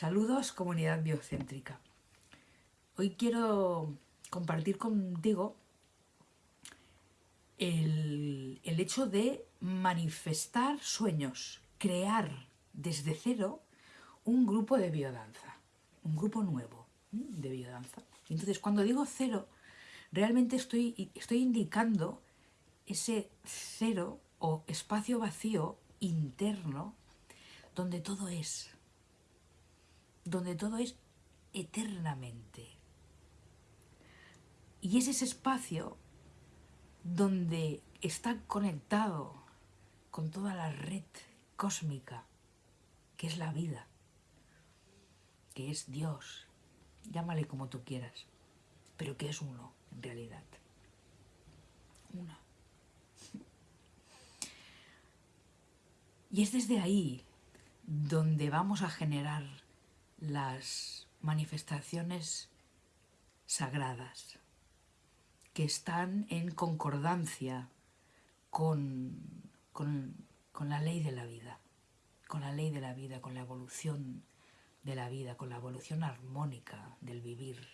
Saludos, comunidad biocéntrica. Hoy quiero compartir contigo el, el, hecho de manifestar sueños, crear desde cero un grupo de biodanza, un grupo nuevo de biodanza. Entonces, cuando digo cero, realmente estoy, estoy indicando ese cero o espacio vacío interno donde todo es, donde todo es eternamente. Y es ese espacio donde está conectado con toda la red cósmica, que es la vida, que es Dios, llámale como tú quieras, pero que es uno en realidad. Una. Y es desde ahí donde vamos a generar las manifestaciones sagradas que están en concordancia con, con, la ley de la vida, con la ley de la vida, con la evolución de la vida, con la evolución armónica del vivir,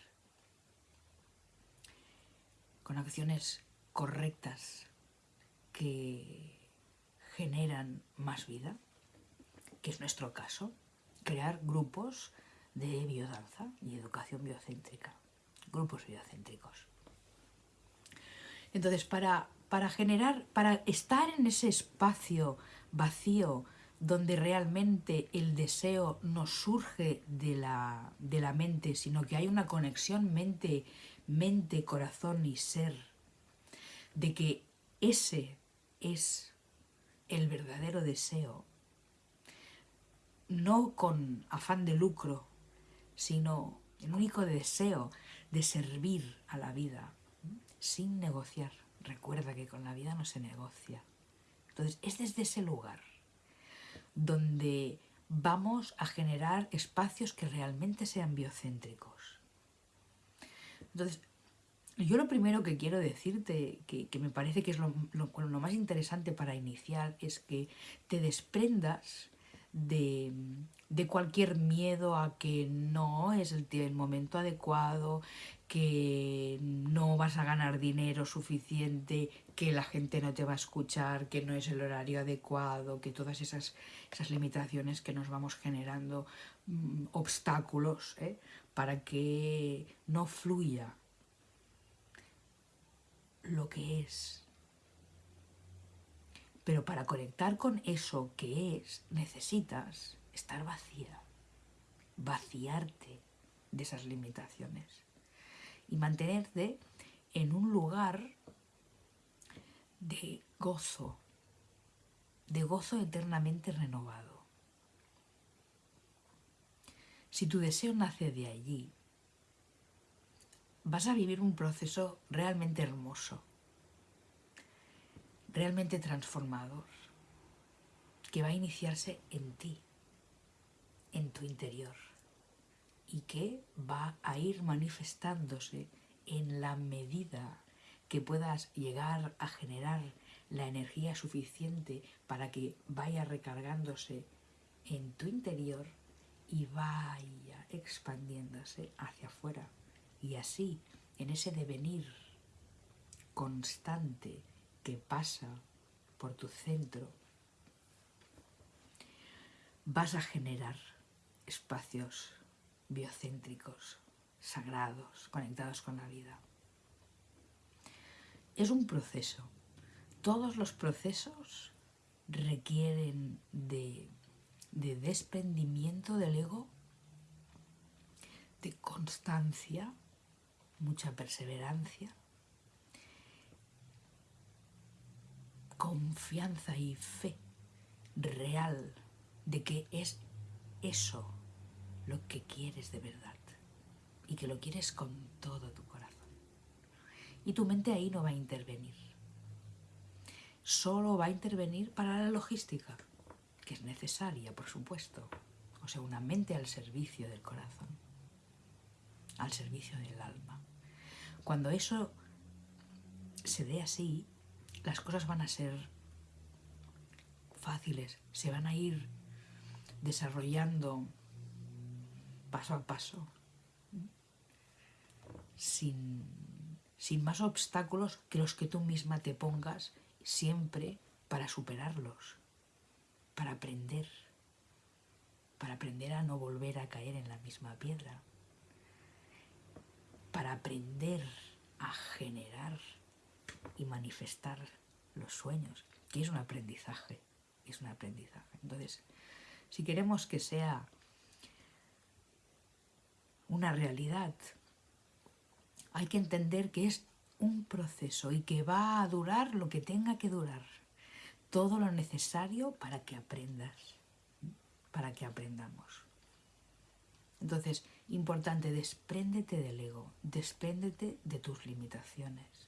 con acciones correctas que generan más vida, que es nuestro caso, crear grupos de biodanza y educación biocéntrica, grupos biocéntricos. Entonces, para, para generar, para estar en ese espacio vacío donde realmente el deseo no surge de la, de la mente, sino que hay una conexión mente, mente, corazón y ser, de que ese es el verdadero deseo, no con afán de lucro, sino el único deseo de servir a la vida, sin negociar. Recuerda que con la vida no se negocia. Entonces, es desde ese lugar donde vamos a generar espacios que realmente sean biocéntricos. Entonces, yo lo primero que quiero decirte, que, me parece que es lo, más interesante para iniciar, es que te desprendas de, cualquier miedo a que no es el, el, momento adecuado, que no vas a ganar dinero suficiente, que la gente no te va a escuchar, que no es el horario adecuado, que todas esas, esas limitaciones que nos vamos generando, mm, obstáculos ¿eh? para que no fluya lo que es. Pero para conectar con eso que es, necesitas estar vacía, vaciarte de esas limitaciones y mantenerte en un lugar de gozo, de gozo eternamente renovado. Si tu deseo nace de allí, vas a vivir un proceso realmente hermoso, realmente transformador, que va a iniciarse en ti, en tu interior, y que va a ir manifestándose en la medida que puedas llegar a generar la energía suficiente para que vaya recargándose en tu interior y vaya expandiéndose hacia afuera. Y así, en ese devenir constante que pasa por tu centro, vas a generar espacios biocéntricos, sagrados, conectados con la vida. Es un proceso. Todos los procesos requieren de, de desprendimiento del ego, de constancia, mucha perseverancia, confianza y fe real de que es eso lo que quieres de verdad y que lo quieres con todo tu corazón. Y tu mente ahí no va a intervenir. Solo va a intervenir para la logística, que es necesaria, por supuesto. O sea, una mente al servicio del corazón, al servicio del alma. Cuando eso se dé así, las cosas van a ser fáciles, se van a ir desarrollando paso a paso, sin, sin más obstáculos que los que tú misma te pongas siempre para superarlos, para aprender, para aprender a no volver a caer en la misma piedra, para aprender a generar y manifestar los sueños, que es un aprendizaje, es un aprendizaje. Entonces, si queremos que sea una realidad, hay que entender que es un proceso y que va a durar lo que tenga que durar. Todo lo necesario para que aprendas, para que aprendamos. Entonces, importante, despréndete del ego, despréndete de tus limitaciones.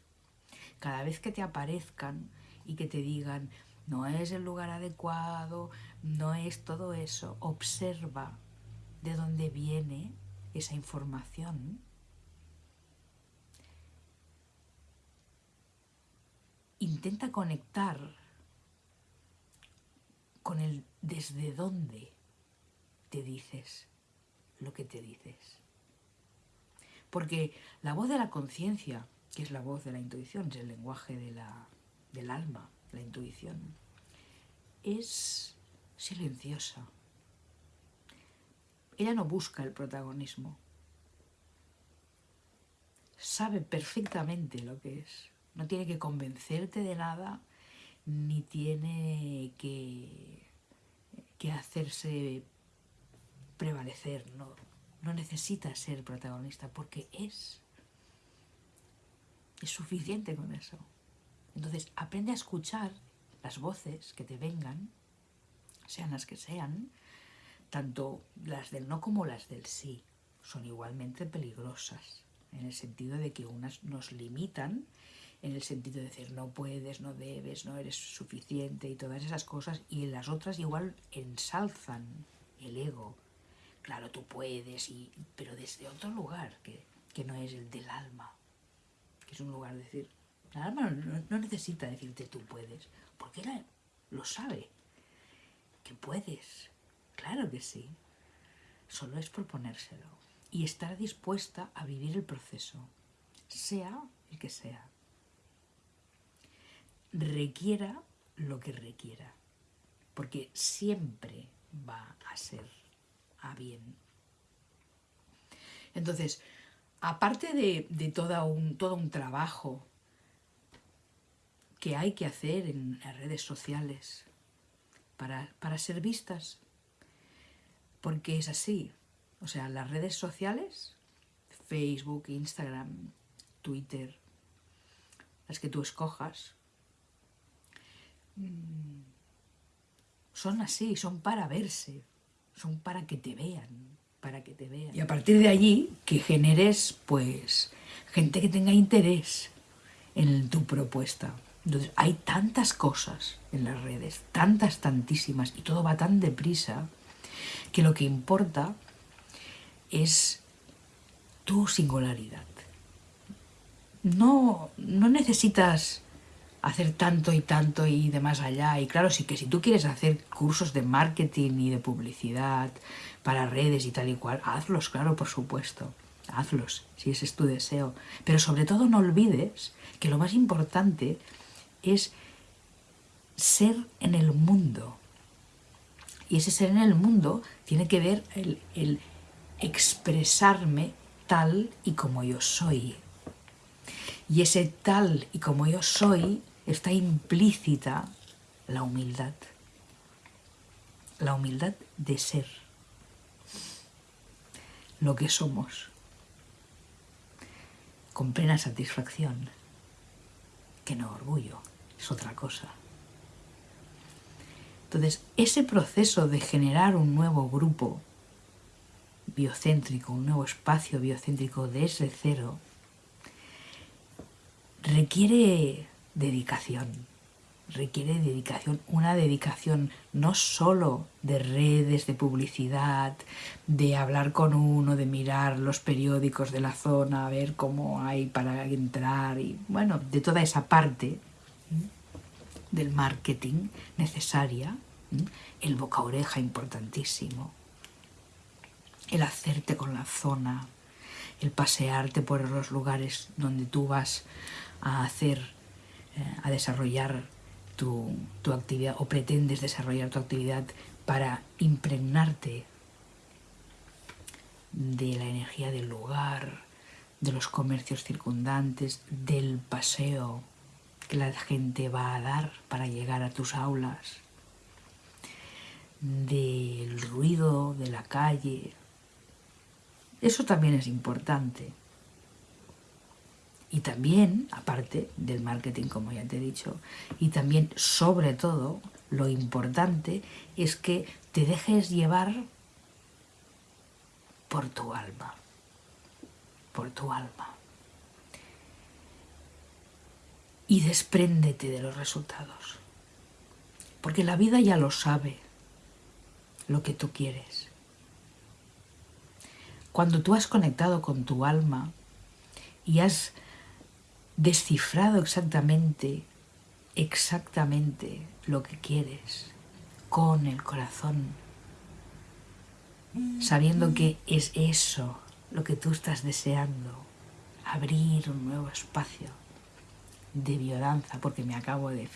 Cada vez que te aparezcan y que te digan, no es el lugar adecuado, no es todo eso, observa de dónde viene esa información intenta conectar con el desde dónde te dices lo que te dices. Porque la voz de la conciencia, que es la voz de la intuición, es el lenguaje de la, del alma, la intuición, es silenciosa. Ella no busca el protagonismo. Sabe perfectamente lo que es. No tiene que convencerte de nada, ni tiene que, que hacerse prevalecer, no, no necesita ser protagonista porque es. Es suficiente con eso. Entonces aprende a escuchar las voces que te vengan, sean las que sean, tanto las del no como las del sí, son igualmente peligrosas, en el sentido de que unas nos limitan en el sentido de decir no puedes, no debes, no eres suficiente y todas esas cosas, y las otras igual ensalzan el ego. Claro, tú puedes, y, pero desde otro lugar, que, no es el del alma, que es un lugar de decir, el alma no, necesita decirte tú puedes, porque él lo sabe, que puedes, claro que sí, solo es proponérselo y estar dispuesta a vivir el proceso, sea el que sea requiera lo que requiera, porque siempre va a ser a bien. Entonces, aparte de, todo, un, todo un trabajo que hay que hacer en las redes sociales para, para ser vistas, porque es así, o sea, las redes sociales, Facebook, Instagram, Twitter, las que tú escojas, Mm. son así, son para verse, son para que te vean, para que te vean. Y a partir de allí, que generes, pues, gente que tenga interés en tu propuesta. Entonces, hay tantas cosas en las redes, tantas, tantísimas, y todo va tan deprisa, que lo que importa es tu singularidad. No, no necesitas hacer tanto y tanto y de más allá. Y claro, sí que si tú quieres hacer cursos de marketing y de publicidad para redes y tal y cual, hazlos, claro, por supuesto. Hazlos, si ese es tu deseo. Pero sobre todo no olvides que lo más importante es ser en el mundo. Y ese ser en el mundo tiene que ver el, el expresarme tal y como yo soy. Y ese tal y como yo soy está implícita la humildad. La humildad de ser lo que somos con plena satisfacción, que no orgullo, es otra cosa. Entonces, ese proceso de generar un nuevo grupo biocéntrico, un nuevo espacio biocéntrico desde cero, requiere dedicación. Requiere dedicación, una dedicación no solo de redes, de publicidad, de hablar con uno, de mirar los periódicos de la zona, a ver cómo hay para entrar y bueno, de toda esa parte del marketing necesaria, el boca oreja importantísimo, el hacerte con la zona, el pasearte por los lugares donde tú vas a hacer, a desarrollar tu, tu actividad o pretendes desarrollar tu actividad para impregnarte de la energía del lugar, de los comercios circundantes, del paseo que la gente va a dar para llegar a tus aulas, del ruido de la calle. Eso también es importante. Y también, aparte del marketing, como ya te he dicho, y también, sobre todo, lo importante es que te dejes llevar por tu alma, por tu alma. Y despréndete de los resultados, porque la vida ya lo sabe, lo que tú quieres. Cuando tú has conectado con tu alma y has descifrado exactamente, exactamente lo que quieres con el corazón, sabiendo que es eso lo que tú estás deseando, abrir un nuevo espacio de biodanza, porque me acabo de,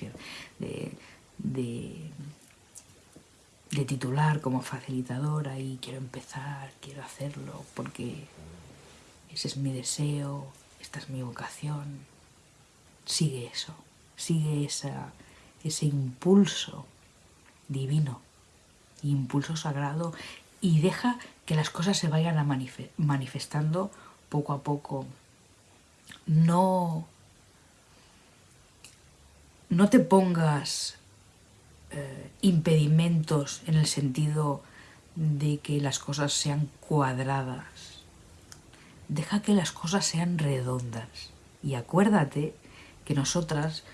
de, de, de titular como facilitadora y quiero empezar, quiero hacerlo, porque ese es mi deseo, esta es mi vocación. Sigue eso, sigue ese impulso divino, impulso sagrado y deja que las cosas se vayan a manifestando poco a poco. No, no te pongas eh, impedimentos en el sentido de que las cosas sean cuadradas. Deja que las cosas sean redondas. Y acuérdate que nosotras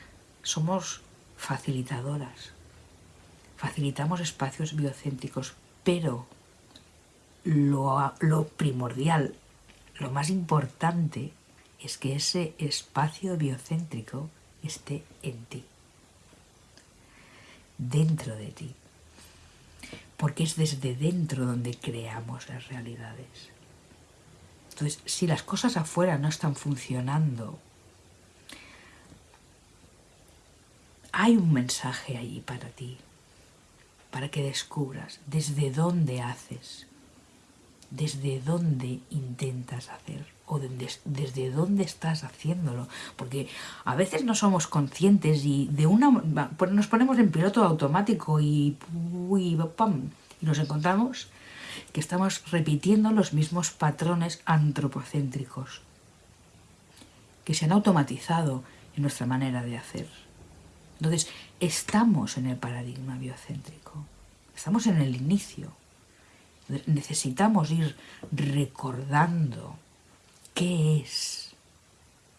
somos facilitadoras. Facilitamos espacios biocéntricos, pero lo, primordial, lo más importante es que ese espacio biocéntrico esté en ti, dentro de ti, porque es desde dentro donde creamos las realidades. Entonces, si las cosas afuera no están funcionando, hay un mensaje allí para ti, para que descubras desde dónde haces, desde dónde intentas hacer o desde dónde estás haciéndolo. Porque a veces no somos conscientes y de una nos ponemos en piloto automático y, nos encontramos que estamos repitiendo los mismos patrones antropocéntricos que se han automatizado en nuestra manera de hacer. Entonces, estamos en el paradigma biocéntrico, estamos en el inicio, necesitamos ir recordando qué es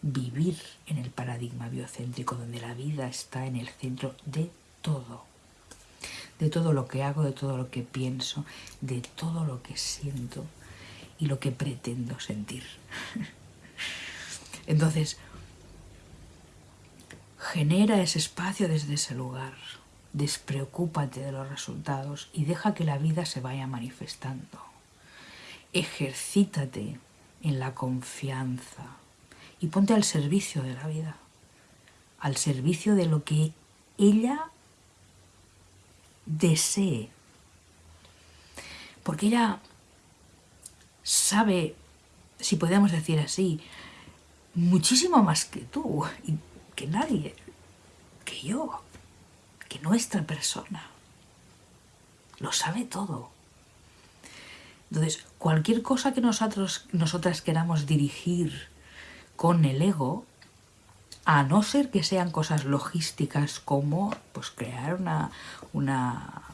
vivir en el paradigma biocéntrico, donde la vida está en el centro de todo, de todo lo que hago, de todo lo que pienso, de todo lo que siento y lo que pretendo sentir. Entonces, genera ese espacio desde ese lugar Despreocúpate de los resultados y deja que la vida se vaya manifestando. Ejercítate en la confianza y ponte al servicio de la vida, al servicio de lo que ella desee. Porque ella sabe, si podemos decir así, muchísimo más que tú que nadie, que yo que nuestra persona lo sabe todo. Entonces, cualquier cosa que nosotros, nosotras queramos dirigir con el ego, a no ser que sean cosas logísticas como pues, crear una, una,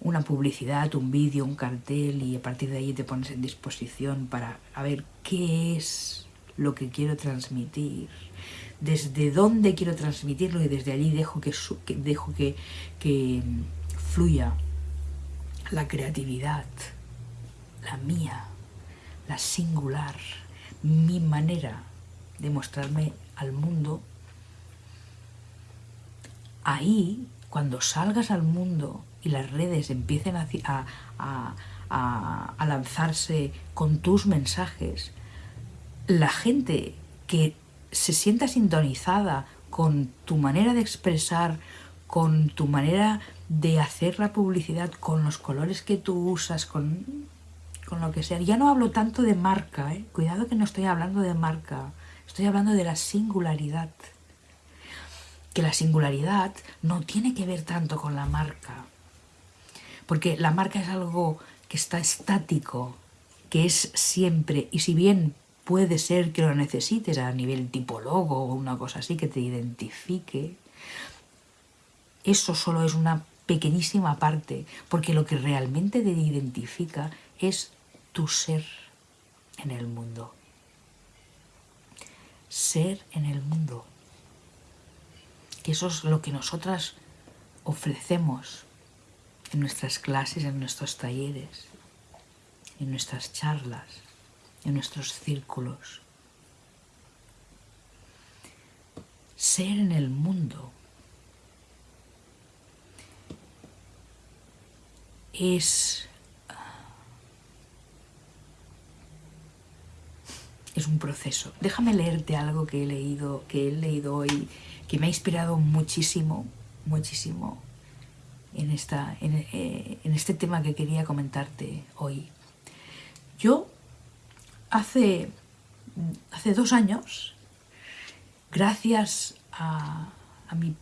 una publicidad, un vídeo, un cartel y a partir de ahí te pones en disposición para a ver qué es lo que quiero transmitir, desde dónde quiero transmitirlo y desde allí dejo que, dejo que, que fluya la creatividad, la mía, la singular, mi manera de mostrarme al mundo, ahí, cuando salgas al mundo y las redes empiecen a, a, a, a lanzarse con tus mensajes, la gente que se sienta sintonizada con tu manera de expresar, con tu manera de hacer la publicidad, con los colores que tú usas, con, con lo que sea. Ya no hablo tanto de marca, ¿eh? cuidado que no estoy hablando de marca, estoy hablando de la singularidad. Que la singularidad no tiene que ver tanto con la marca, porque la marca es algo que está estático, que es siempre, y si bien puede ser que lo necesites a nivel tipo logo o una cosa así que te identifique, eso solo es una pequeñísima parte, porque lo que realmente te identifica es tu ser en el mundo. Ser en el mundo. Que eso es lo que nosotras ofrecemos en nuestras clases, en nuestros talleres, en nuestras charlas en nuestros círculos. Ser en el mundo es, es un proceso. Déjame leerte algo que he leído, que he leído hoy, que me ha inspirado muchísimo, muchísimo en, esta, en, eh, en este tema que quería comentarte hoy. Yo hace, hace dos años, gracias a, mi,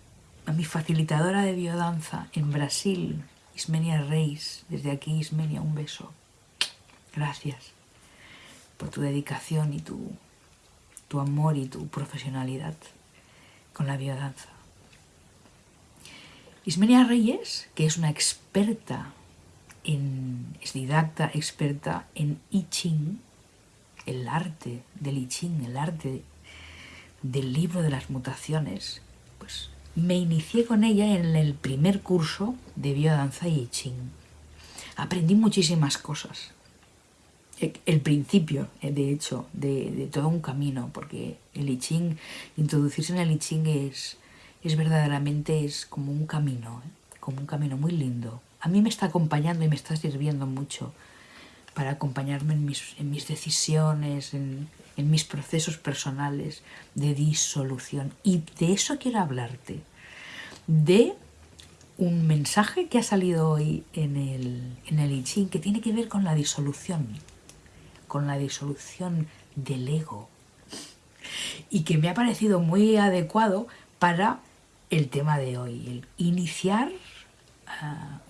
a mi facilitadora de biodanza en Brasil, Ismenia Reis, desde aquí Ismenia, un beso. Gracias por tu dedicación y tu, tu amor y tu profesionalidad con la biodanza. Ismenia Reyes, que es una experta en, es didacta experta en I Ching, el arte del I Ching, el arte del libro de las mutaciones, pues me inicié con ella en el primer curso de biodanza y I Ching. Aprendí muchísimas cosas. E, el principio, eh, de hecho, de, todo un camino, porque el I Ching, introducirse en el I Ching es, es verdaderamente es como un camino, ¿eh? como un camino muy lindo. A mí me está acompañando y me está sirviendo mucho para acompañarme en mis, en mis decisiones, en, en mis procesos personales de disolución. Y de eso quiero hablarte, de un mensaje que ha salido hoy en el, en el Ching que tiene que ver con la disolución, con la disolución del ego y que me ha parecido muy adecuado para el tema de hoy, el iniciar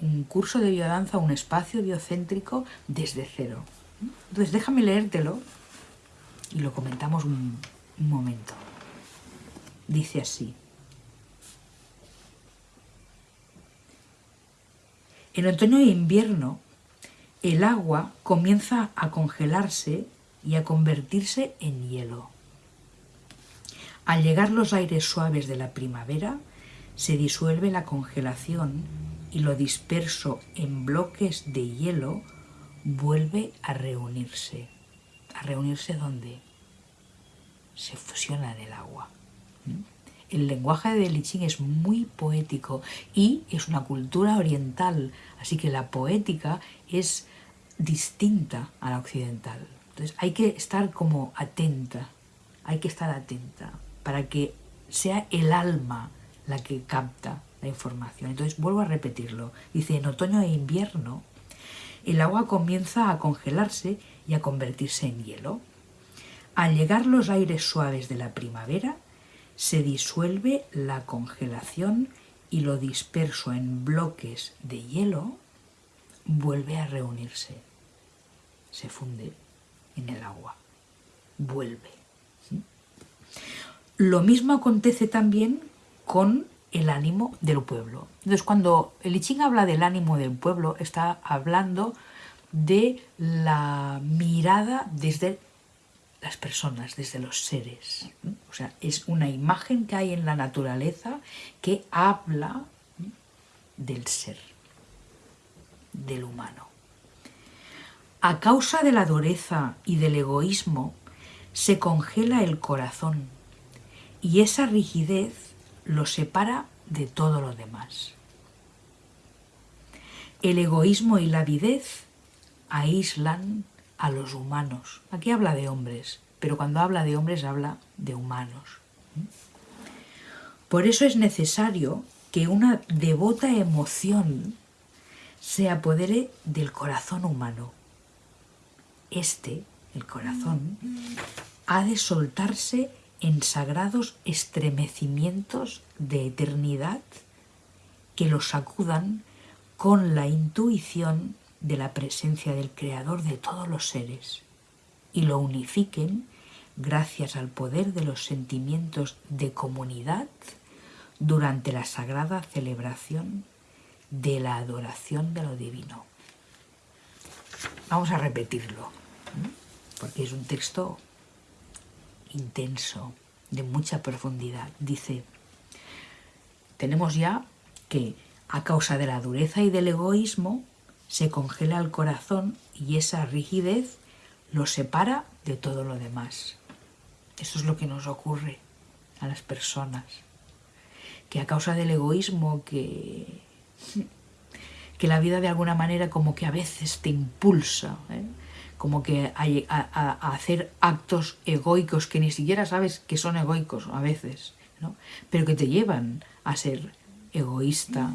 un curso de biodanza, un espacio biocéntrico desde cero. Entonces déjame leértelo y lo comentamos un, un momento. Dice así. En otoño e invierno el agua comienza a congelarse y a convertirse en hielo. Al llegar los aires suaves de la primavera, se disuelve la congelación y lo disperso en bloques de hielo vuelve a reunirse. ¿A reunirse dónde? Se fusiona en el agua. ¿Mm? El lenguaje de Li Ching es muy poético y es una cultura oriental, así que la poética es distinta a la occidental. Entonces hay que estar como atenta, hay que estar atenta para que sea el alma la que capta la información. Entonces vuelvo a repetirlo. Dice, en otoño e invierno el agua comienza a congelarse y a convertirse en hielo. Al llegar los aires suaves de la primavera, se disuelve la congelación y lo disperso en bloques de hielo vuelve a reunirse. Se funde en el agua. Vuelve. Lo mismo acontece también con el ánimo del pueblo. Entonces, cuando el I Ching habla del ánimo del pueblo, está hablando de la mirada desde las personas, desde los seres. O sea, es una imagen que hay en la naturaleza que habla del ser, del humano. A causa de la dureza y del egoísmo, se congela el corazón y esa rigidez lo separa de todo lo demás. El egoísmo y la avidez aíslan a los humanos. Aquí habla de hombres, pero cuando habla de hombres habla de humanos. Por eso es necesario que una devota emoción se apodere del corazón humano. Este, el corazón, ha de soltarse en sagrados estremecimientos de eternidad que lo sacudan con la intuición de la presencia del Creador de todos los seres y lo unifiquen gracias al poder de los sentimientos de comunidad durante la sagrada celebración de la adoración de lo divino. Vamos a repetirlo, porque es un texto intenso, de mucha profundidad. Dice, tenemos ya que a causa de la dureza y del egoísmo se congela el corazón y esa rigidez lo separa de todo lo demás. Eso es lo que nos ocurre a las personas, que a causa del egoísmo que, que la vida de alguna manera como que a veces te impulsa, ¿eh? Como que a, hacer actos egoicos que ni siquiera sabes que son egoicos a veces, pero que te llevan a ser egoísta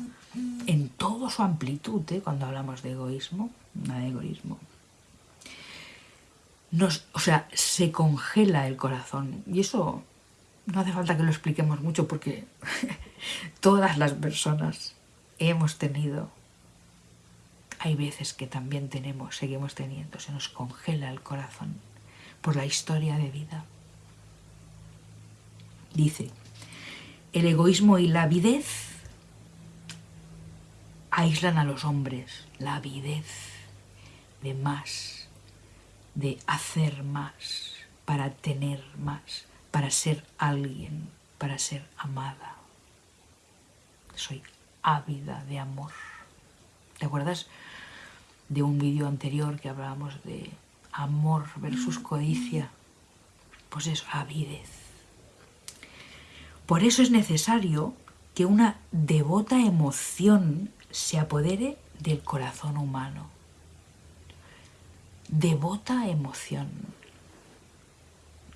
en toda su amplitud, ¿eh? cuando hablamos de egoísmo, de egoísmo. O sea, se congela el corazón y eso no hace falta que lo expliquemos mucho porque todas las personas hemos tenido hay veces que también tenemos, seguimos teniendo, se nos congela el corazón por la historia de vida. Dice, el egoísmo y la avidez aíslan a los hombres, la avidez de más, de hacer más, para tener más, para ser alguien, para ser amada. Soy ávida de amor. ¿Te acuerdas de un vídeo anterior que hablábamos de amor versus codicia, pues es avidez. Por eso es necesario que una devota emoción se apodere del corazón humano. Devota emoción.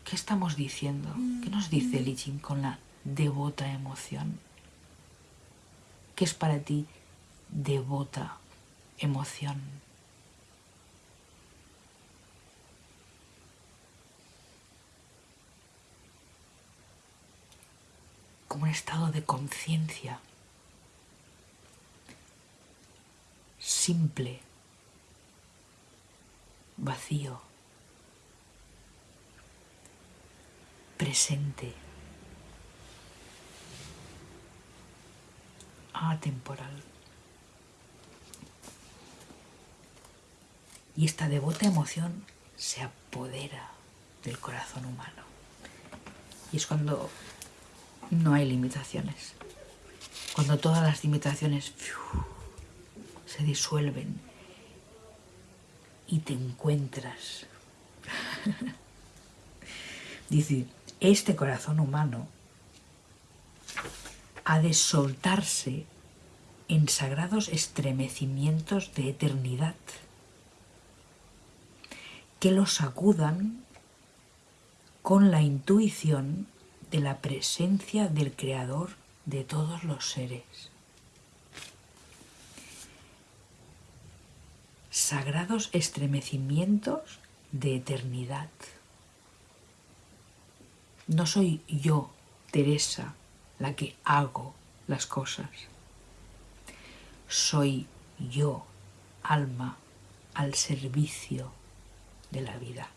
¿Qué estamos diciendo? ¿Qué nos dice Lichin con la devota emoción? ¿Qué es para ti devota emoción? como un estado de conciencia simple, vacío, presente, atemporal. Y esta devota emoción se apodera del corazón humano. Y es cuando no hay limitaciones. Cuando todas las limitaciones se disuelven y te encuentras. Dice, este corazón humano ha de soltarse en sagrados estremecimientos de eternidad que lo sacudan con la intuición de la presencia del Creador de todos los seres. Sagrados estremecimientos de eternidad. No soy yo, Teresa, la que hago las cosas. Soy yo, alma, al servicio de la vida.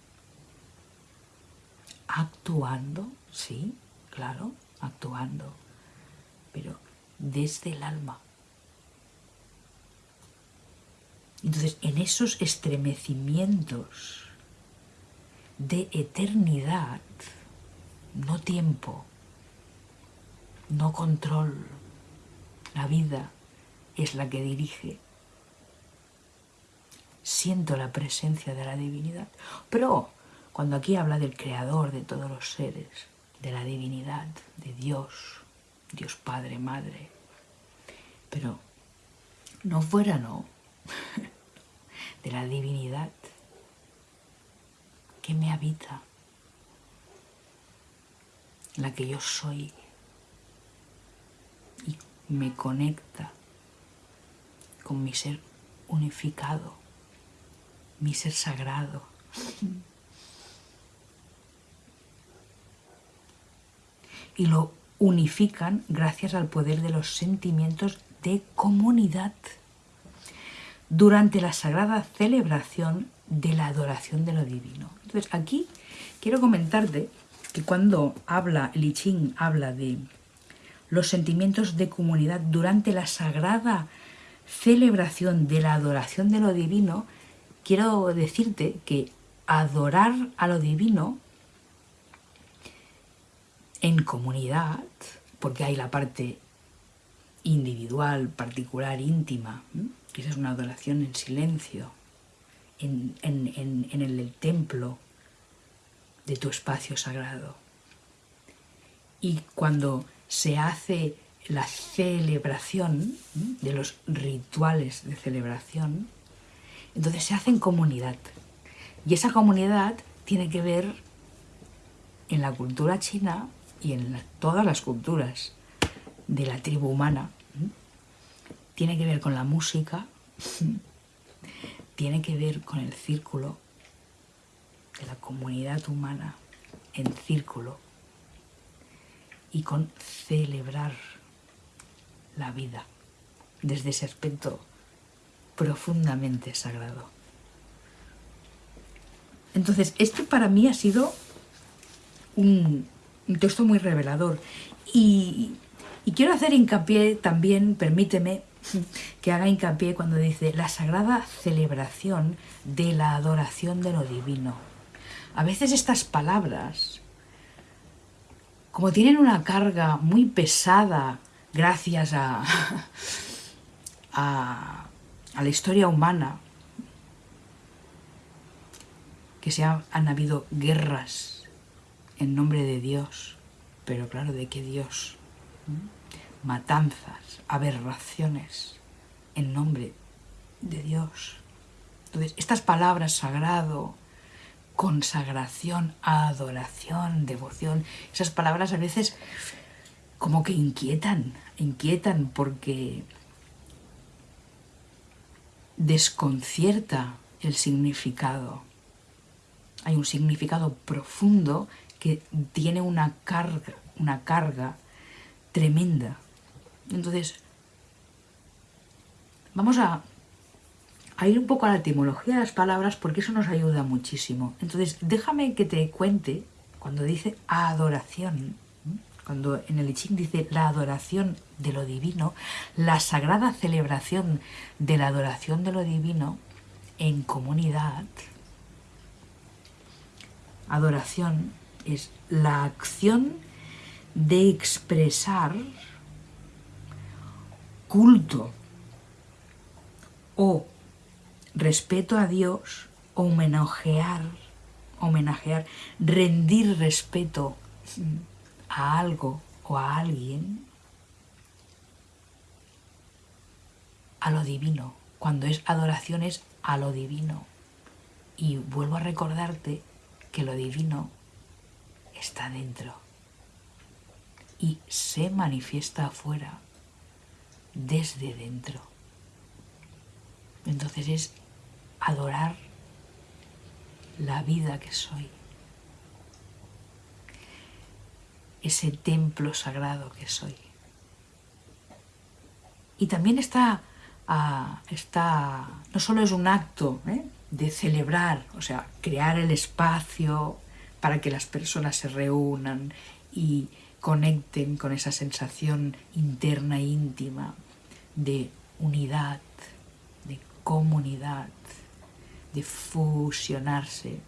Actuando Sí, claro, actuando, pero desde el alma. Entonces, en esos estremecimientos de eternidad, no tiempo, no control, la vida es la que dirige. Siento la presencia de la divinidad. Pero cuando aquí habla del creador de todos los seres, de la divinidad, de Dios, Dios Padre, Madre. Pero no fuera, no, de la divinidad que me habita, la que yo soy y me conecta con mi ser unificado, mi ser sagrado. Y lo unifican gracias al poder de los sentimientos de comunidad durante la sagrada celebración de la adoración de lo divino. Entonces aquí quiero comentarte que cuando habla, el Ching habla de los sentimientos de comunidad durante la sagrada celebración de la adoración de lo divino, quiero decirte que adorar a lo divino en comunidad, porque hay la parte individual, particular, íntima, que esa es una adoración en silencio, en, el templo de tu espacio sagrado. Y cuando se hace la celebración de los rituales de celebración, entonces se hace en comunidad. Y esa comunidad tiene que ver en la cultura china y en todas las culturas de la tribu humana. Tiene que ver con la música, tiene que ver con el círculo de la comunidad humana en círculo y con celebrar la vida desde ese aspecto profundamente sagrado. Entonces, este para mí ha sido un, texto muy revelador y, y quiero hacer hincapié también, permíteme, que haga hincapié cuando dice la sagrada celebración de la adoración de lo divino. A veces estas palabras, como tienen una carga muy pesada gracias a, a, la historia humana, que se han, habido guerras en nombre de Dios, pero claro, ¿de qué Dios? Matanzas, aberraciones en nombre de Dios. Entonces, estas palabras sagrado, consagración, adoración, devoción, esas palabras a veces como que inquietan, inquietan porque desconcierta el significado. Hay un significado profundo que tiene una carga, una carga tremenda. Entonces, vamos a, a, ir un poco a la etimología de las palabras porque eso nos ayuda muchísimo. Entonces, déjame que te cuente, cuando dice adoración, cuando en el Ching dice la adoración de lo divino, la sagrada celebración de la adoración de lo divino en comunidad, adoración es la acción de expresar culto o respeto a Dios, homenajear, homenajear, rendir respeto a algo o a alguien a lo divino. Cuando es adoración es a lo divino. Y vuelvo a recordarte que lo divino está dentro y se manifiesta afuera desde dentro. Entonces es adorar la vida que soy. ese templo sagrado que soy. Y también está, está no solo es un acto ¿eh? de celebrar, o sea, crear el espacio para que las personas se reúnan y conecten con esa sensación interna e íntima de unidad, de comunidad, de fusionarse,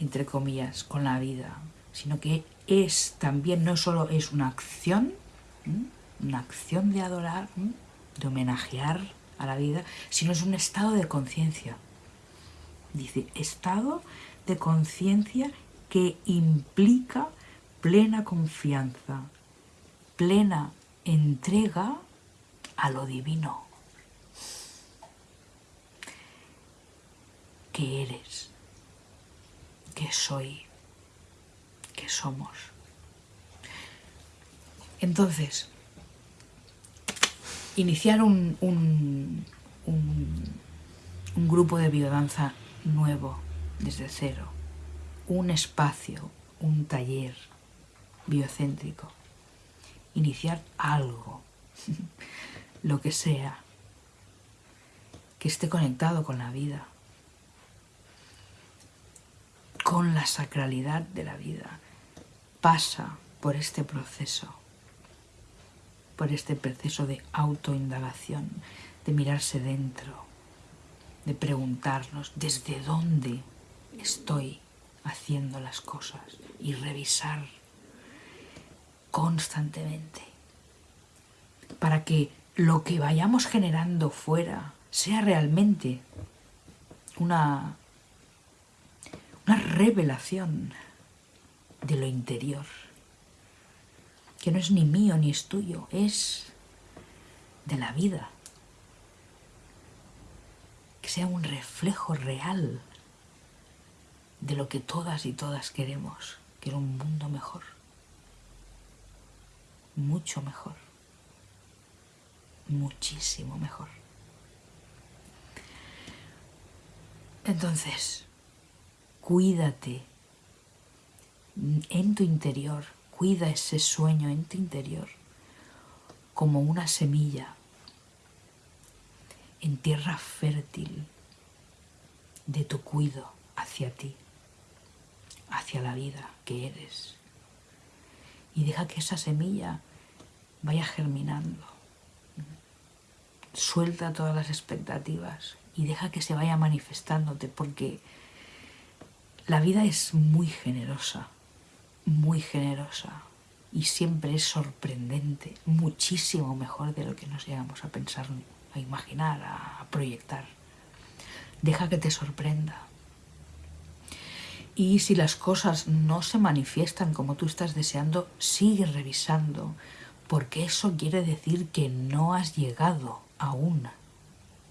entre comillas, con la vida, sino que es también, no solo es una acción, una acción de adorar, de homenajear a la vida, sino es un estado de conciencia. Dice, estado de conciencia que implica plena confianza, plena entrega a lo divino. que eres, que soy, que somos. Entonces, iniciar un, un, un grupo de biodanza nuevo, desde cero, un espacio, un taller biocéntrico, iniciar algo, lo que sea, que esté conectado con la vida, con la sacralidad de la vida, pasa por este proceso, por este proceso de autoindagación, de mirarse dentro, de preguntarnos desde dónde estoy haciendo las cosas y revisar constantemente para que lo que vayamos generando fuera sea realmente una, una revelación de lo interior, que no es ni mío ni es tuyo, es de la vida, que sea un reflejo real de lo que todas y todas queremos, que un mundo mejor, mucho mejor, muchísimo mejor. Entonces, cuídate en tu interior, cuida ese sueño en tu interior como una semilla en tierra fértil de tu cuido hacia ti, hacia la vida que eres. Y deja que esa semilla vaya germinando. Suelta todas las expectativas y deja que se vaya manifestándote porque la vida es muy generosa, muy generosa y siempre es sorprendente, muchísimo mejor de lo que nos llegamos a pensar, a imaginar, a proyectar. Deja que te sorprenda. Y si las cosas no se manifiestan como tú estás deseando, sigue revisando, porque eso quiere decir que no has llegado aún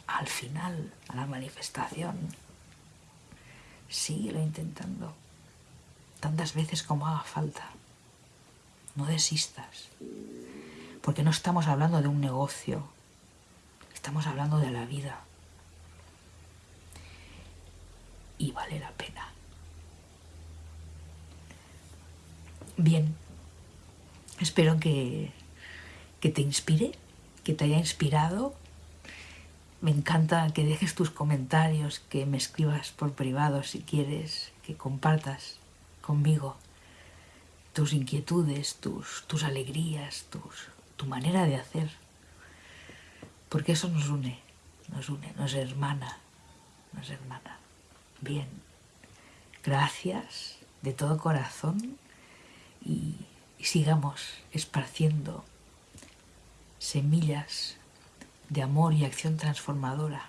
al final, a la manifestación. Síguelo intentando, tantas veces como haga falta. No desistas, porque no estamos hablando de un negocio, estamos hablando de la vida. Y vale la pena. Bien, espero que, que te inspire, que te haya inspirado me encanta que dejes tus comentarios, que me escribas por privado si quieres, que compartas conmigo tus inquietudes, tus, tus alegrías, tus, tu manera de hacer. Porque eso nos une, nos une, nos hermana, nos hermana. Bien, gracias de todo corazón y sigamos esparciendo semillas de amor y acción transformadora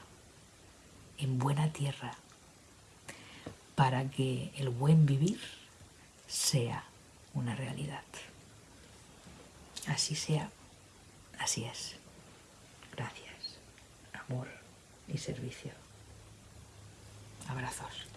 en buena tierra para que el buen vivir sea una realidad. Así sea, así es. Gracias, amor y servicio. Abrazos.